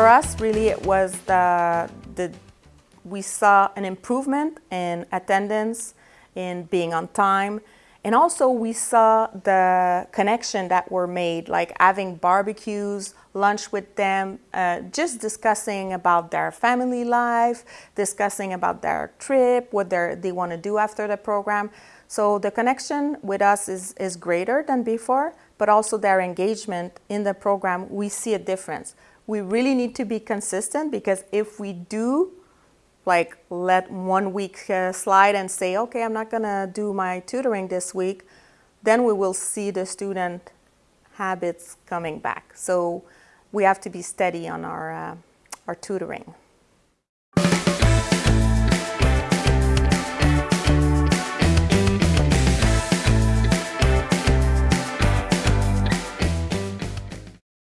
us, really, it was the, the we saw an improvement in attendance, in being on time, and also we saw the connection that were made, like having barbecues, lunch with them, uh, just discussing about their family life, discussing about their trip, what they want to do after the program. So the connection with us is, is greater than before, but also their engagement in the program, we see a difference. We really need to be consistent because if we do like let one week uh, slide and say, okay, I'm not gonna do my tutoring this week, then we will see the student habits coming back. So we have to be steady on our, uh, our tutoring.